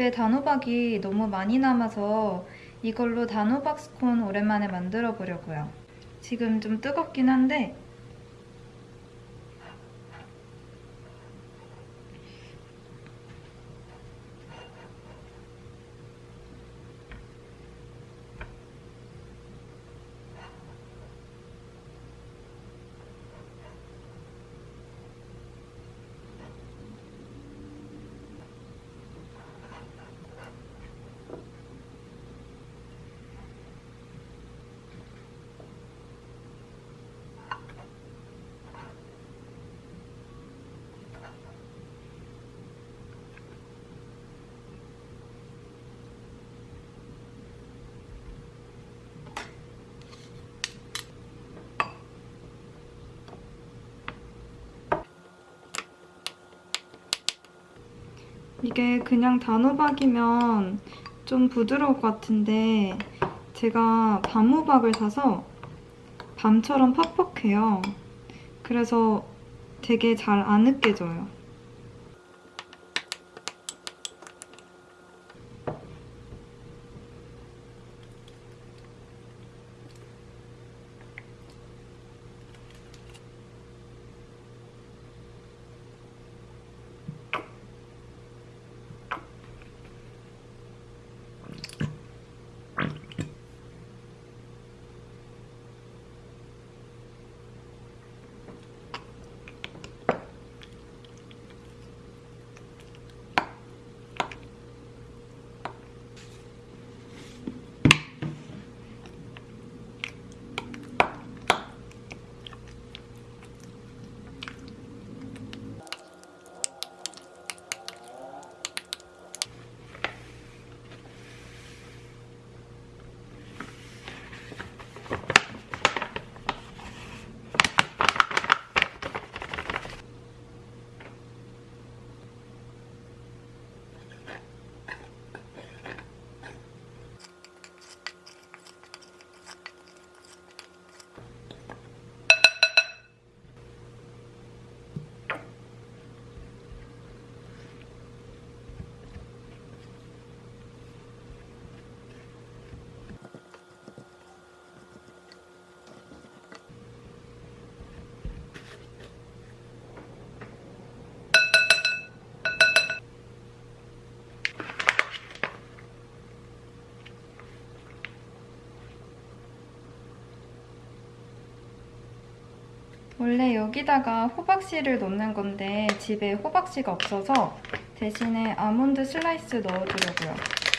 집에 단호박이 너무 많이 남아서 이걸로 단호박 스콘 오랜만에 만들어 보려고요. 지금 좀 뜨겁긴 한데 이게 그냥 단호박이면 좀 부드러울 것 같은데 제가 밤호박을 사서 밤처럼 퍽퍽해요. 그래서 되게 잘 안 으깨져요. 원래 여기다가 호박씨를 넣는 건데 집에 호박씨가 없어서 대신에 아몬드 슬라이스 넣어주려고요.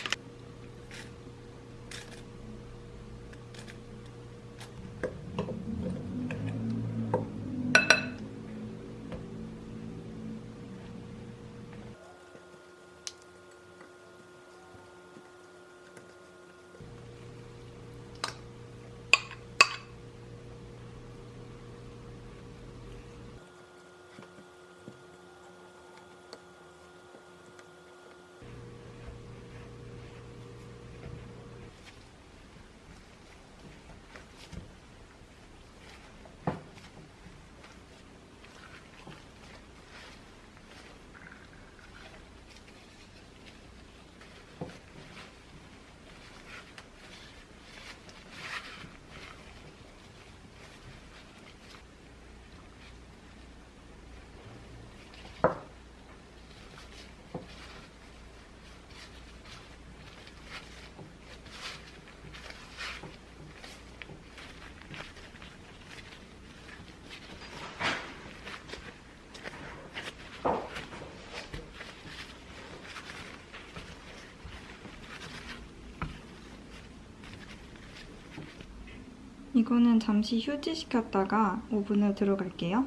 이거는 잠시 휴지시켰다가 오븐에 들어갈게요.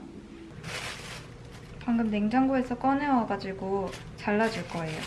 방금 냉장고에서 꺼내와가지고 잘라줄 거예요.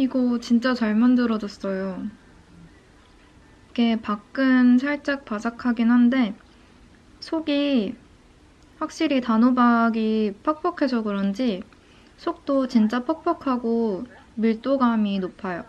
이거 진짜 잘 만들어졌어요. 이게 밖은 살짝 바삭하긴 한데 속이 확실히 단호박이 퍽퍽해서 그런지 속도 진짜 퍽퍽하고 밀도감이 높아요.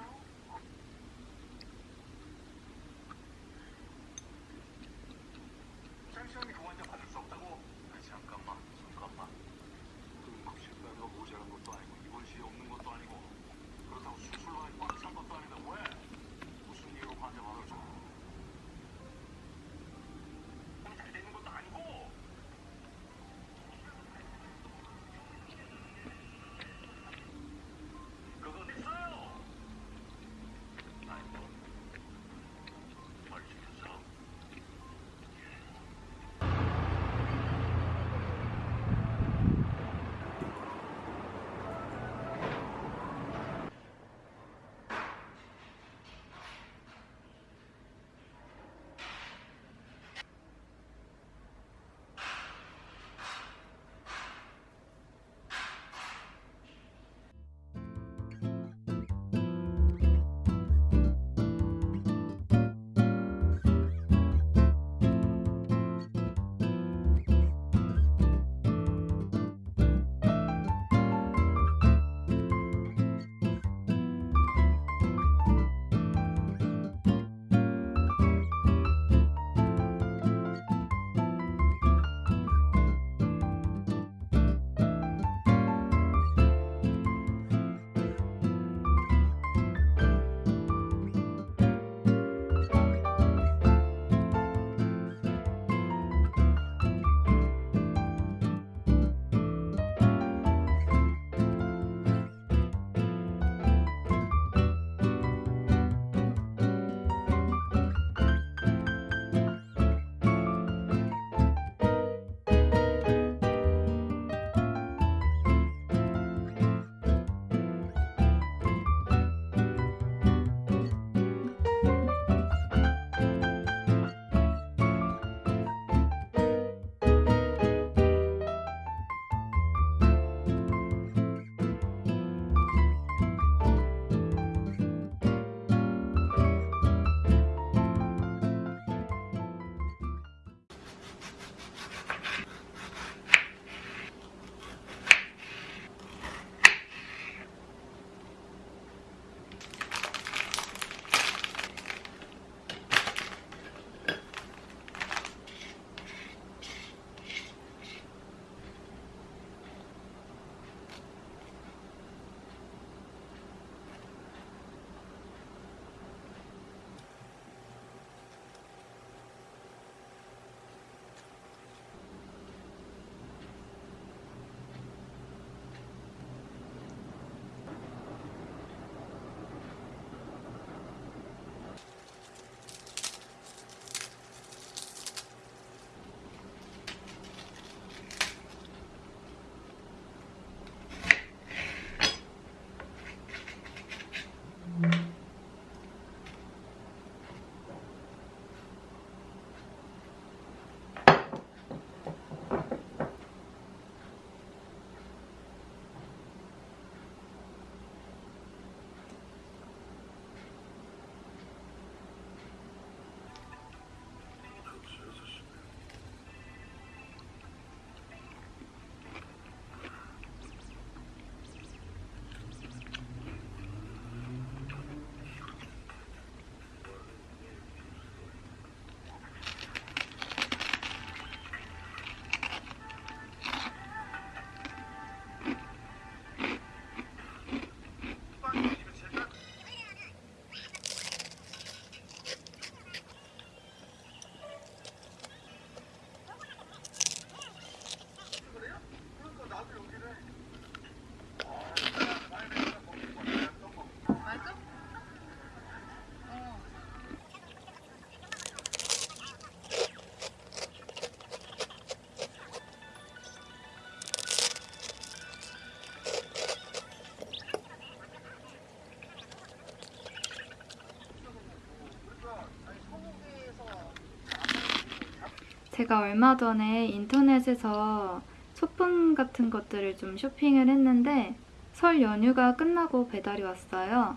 제가 얼마 전에 인터넷에서 소품 같은 것들을 좀 쇼핑을 했는데 설 연휴가 끝나고 배달이 왔어요.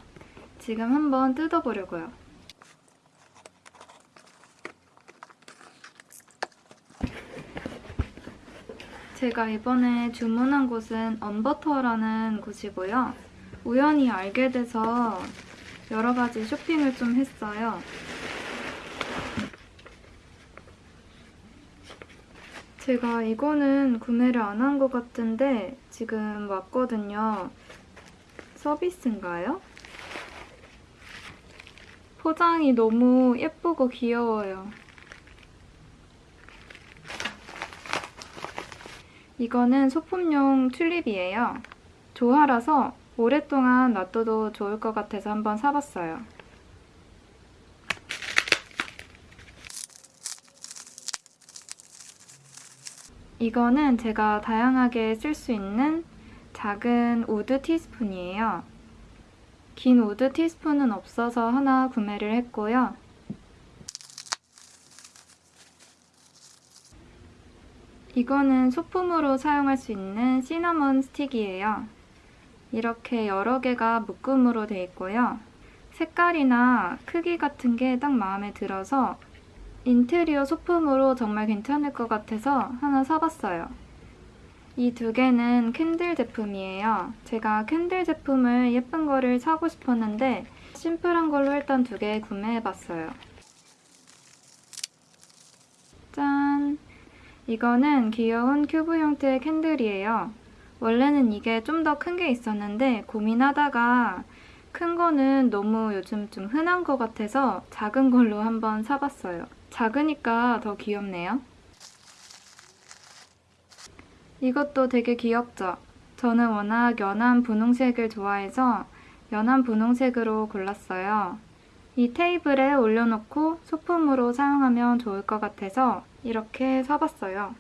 지금 한번 뜯어보려고요. 제가 이번에 주문한 곳은 언버터라는 곳이고요. 우연히 알게 돼서 여러 가지 쇼핑을 좀 했어요. 제가 이거는 구매를 안 한 것 같은데 지금 왔거든요. 서비스인가요? 포장이 너무 예쁘고 귀여워요. 이거는 소품용 튤립이에요. 조화라서 오랫동안 놔둬도 좋을 것 같아서 한번 사봤어요. 이거는 제가 다양하게 쓸 수 있는 작은 wood 티스푼이에요. 긴 wood 티스푼은 없어서 하나 구매를 했고요. 이거는 소품으로 사용할 수 있는 시나몬 스틱이에요. 이렇게 여러 개가 묶음으로 되어 있고요. 색깔이나 크기 같은 게 딱 마음에 들어서 인테리어 소품으로 정말 괜찮을 것 같아서 하나 사봤어요. 이 두 개는 candle 제품이에요. 제가 candle 제품을 예쁜 거를 사고 싶었는데 심플한 걸로 일단 두 개 구매해봤어요. 짠! 이거는 귀여운 큐브 형태의 candle이에요. 원래는 이게 좀 더 큰 게 있었는데 고민하다가 큰 거는 너무 요즘 좀 흔한 것 같아서 작은 걸로 한번 사봤어요. 작으니까 더 귀엽네요. 이것도 되게 귀엽죠? 저는 워낙 연한 분홍색을 좋아해서 연한 분홍색으로 골랐어요. 이 테이블에 올려놓고 소품으로 사용하면 좋을 것 같아서 이렇게 사봤어요.